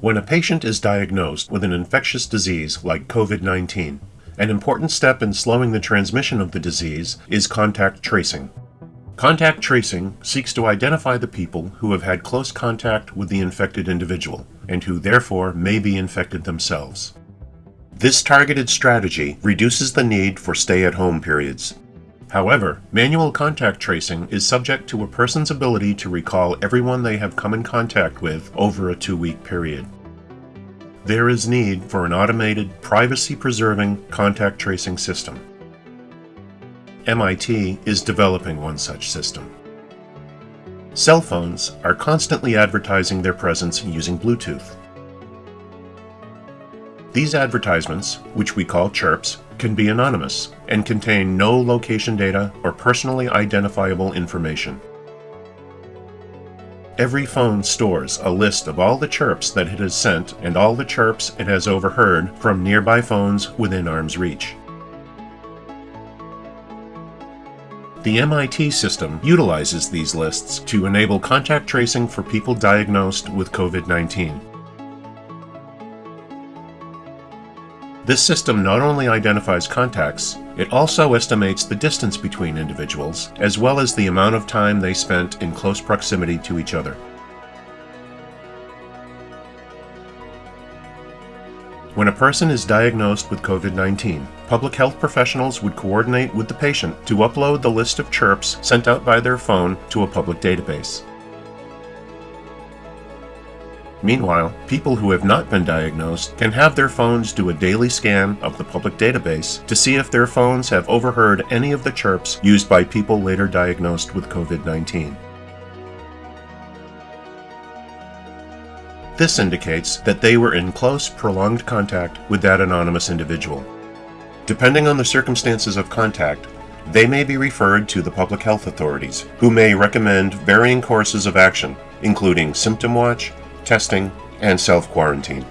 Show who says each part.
Speaker 1: When a patient is diagnosed with an infectious disease like COVID-19, an important step in slowing the transmission of the disease is contact tracing. Contact tracing seeks to identify the people who have had close contact with the infected individual and who therefore may be infected themselves. This targeted strategy reduces the need for stay-at-home periods. However, manual contact tracing is subject to a person's ability to recall everyone they have come in contact with over a two-week period. There is need for an automated, privacy-preserving contact tracing system. MIT is developing one such system. Cell phones are constantly advertising their presence using Bluetooth. These advertisements, which we call chirps, can be anonymous and contain no location data or personally identifiable information. Every phone stores a list of all the chirps that it has sent and all the chirps it has overheard from nearby phones within arm's reach. The MIT system utilizes these lists to enable contact tracing for people diagnosed with COVID-19. This system not only identifies contacts, it also estimates the distance between individuals, as well as the amount of time they spent in close proximity to each other. When a person is diagnosed with COVID-19, public health professionals would coordinate with the patient to upload the list of chirps sent out by their phone to a public database. Meanwhile, people who have not been diagnosed can have their phones do a daily scan of the public database to see if their phones have overheard any of the chirps used by people later diagnosed with COVID-19. This indicates that they were in close, prolonged contact with that anonymous individual. Depending on the circumstances of contact, they may be referred to the public health authorities, who may recommend varying courses of action, including symptom watch, testing, and self-quarantine.